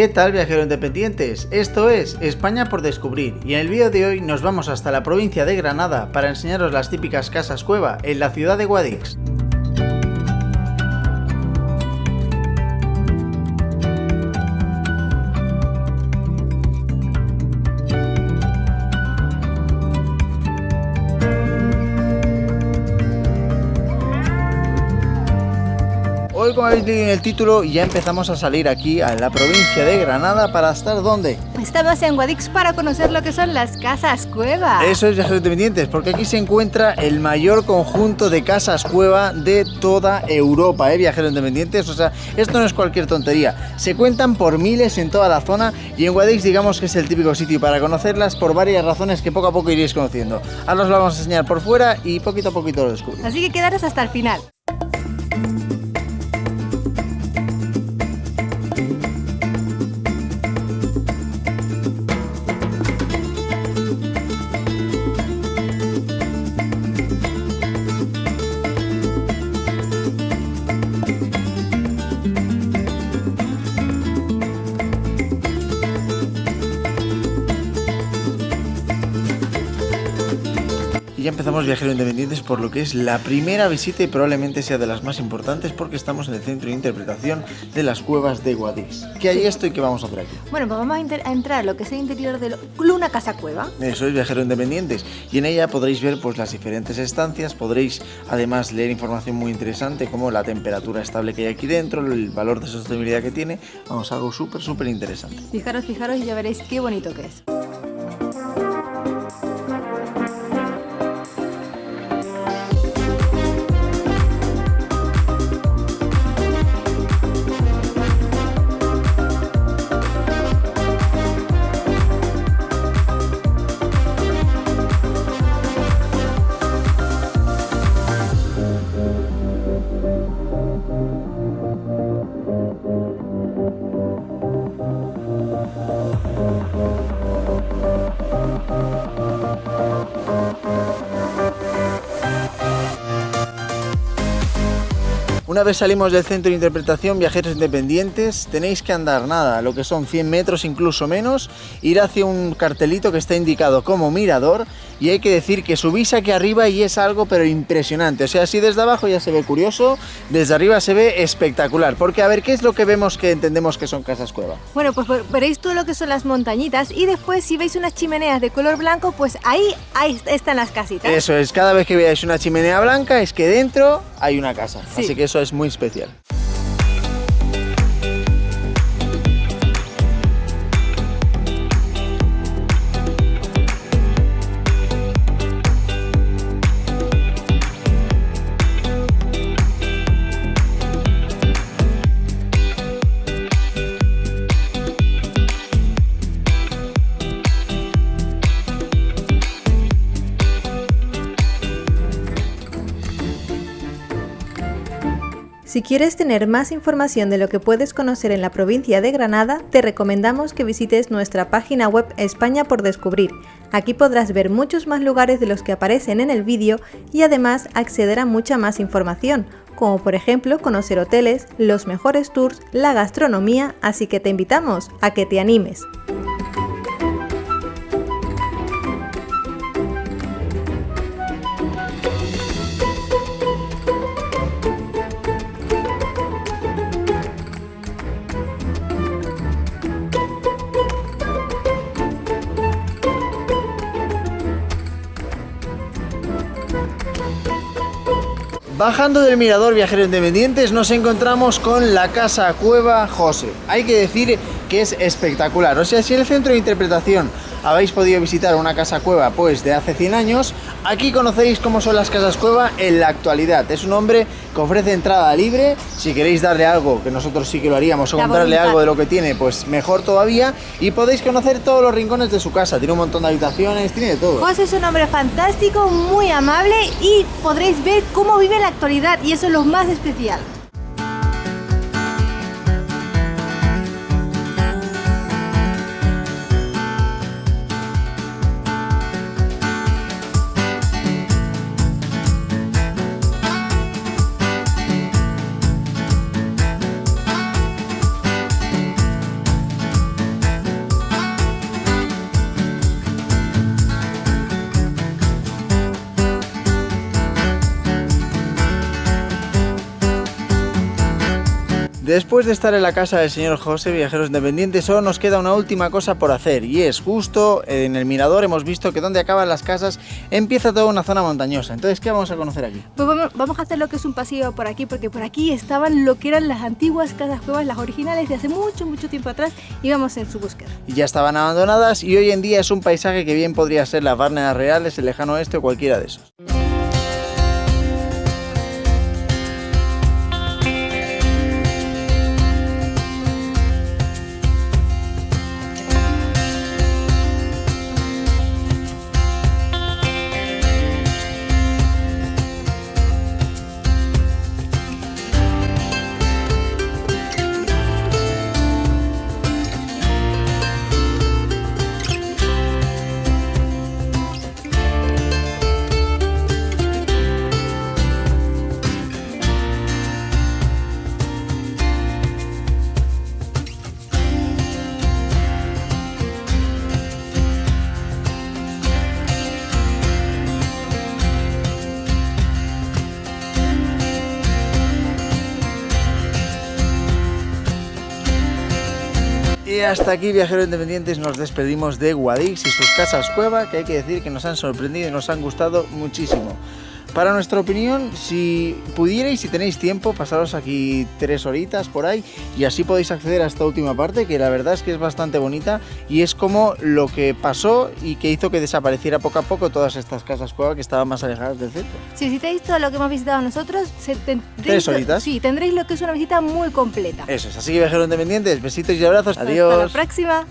¿Qué tal viajeros independientes? Esto es España por descubrir y en el vídeo de hoy nos vamos hasta la provincia de Granada para enseñaros las típicas casas cueva en la ciudad de Guadix. Como habéis leído en el título ya empezamos a salir aquí a la provincia de Granada para estar ¿dónde? Estamos en Guadix para conocer lo que son las casas cueva. Eso es viajeros independientes, porque aquí se encuentra el mayor conjunto de casas cueva de toda Europa, ¿eh? viajeros independientes. O sea, esto no es cualquier tontería. Se cuentan por miles en toda la zona y en Guadix digamos que es el típico sitio para conocerlas por varias razones que poco a poco iréis conociendo. Ahora os lo vamos a enseñar por fuera y poquito a poquito lo descubrimos. Así que quedaros hasta el final. Y ya empezamos viajeros independientes por lo que es la primera visita y probablemente sea de las más importantes porque estamos en el centro de interpretación de las cuevas de Guadix. ¿Qué hay esto y qué vamos a hacer aquí? Bueno, pues vamos a, a entrar a lo que es el interior de lo- una casa cueva. Eso es viajeros independientes y en ella podréis ver pues las diferentes estancias, podréis además leer información muy interesante como la temperatura estable que hay aquí dentro, el valor de sostenibilidad que tiene, vamos, algo súper súper interesante. Fijaros, fijaros y ya veréis qué bonito que es. Una vez salimos del centro de interpretación, viajeros independientes, tenéis que andar nada, lo que son 100 metros, incluso menos, ir hacia un cartelito que está indicado como mirador y hay que decir que subís aquí arriba y es algo pero impresionante. O sea, si desde abajo ya se ve curioso, desde arriba se ve espectacular. Porque a ver, ¿qué es lo que vemos que entendemos que son casas cueva? Bueno, pues ver- veréis todo lo que son las montañitas y después si veis unas chimeneas de color blanco, pues ahí, ahí están las casitas. Eso es, cada vez que veáis una chimenea blanca es que dentro hay una casa. Sí. Así que eso es muy especial. Si quieres tener más información de lo que puedes conocer en la provincia de Granada, te recomendamos que visites nuestra página web España por Descubrir. Aquí podrás ver muchos más lugares de los que aparecen en el vídeo y además acceder a mucha más información, como por ejemplo conocer hoteles, los mejores tours, la gastronomía, así que te invitamos a que te animes. Bajando del mirador viajeros independientes nos encontramos con la casa cueva José. Hay que decir que es espectacular. O sea, si en el centro de interpretación habéis podido visitar una casa cueva pues de hace 100 años, aquí conoceréis cómo son las casas cueva en la actualidad. Es un hombre que ofrece entrada libre. Si queréis darle algo, que nosotros sí que lo haríamos, o La comprarle voluntad. algo de lo que tiene, pues mejor todavía. Y podéis conocer todos los rincones de su casa. Tiene un montón de habitaciones, tiene de todo. José es un hombre fantástico, muy amable y podréis ver cómo vive en la actualidad y eso es lo más especial. Después de estar en la casa del señor José, viajeros independientes, solo nos queda una última cosa por hacer y es justo en el mirador hemos visto que donde acaban las casas empieza toda una zona montañosa. Entonces, ¿qué vamos a conocer aquí? Pues vamos, vamos a hacer lo que es un pasillo por aquí, porque por aquí estaban lo que eran las antiguas casas cuevas, las originales de hace mucho, mucho tiempo atrás, y vamos en su búsqueda. Y ya estaban abandonadas y hoy en día es un paisaje que bien podría ser las Barneas Reales, el lejano oeste o cualquiera de esos. Y hasta aquí, viajeros independientes, nos despedimos de Guadix y sus casas cueva, que hay que decir que nos han sorprendido y nos han gustado muchísimo. Para nuestra opinión, si pudierais, si tenéis tiempo, pasaros aquí tres horitas por ahí y así podéis acceder a esta última parte, que la verdad es que es bastante bonita y es como lo que pasó y que hizo que desapareciera poco a poco todas estas casas cueva que estaban más alejadas del centro. Si visitáis todo lo que hemos visitado nosotros, se tendréis, Tres horitas. Sí, tendréis lo que es una visita muy completa. Eso es, así que viajeros independientes, besitos y abrazos, adiós. Hasta la próxima.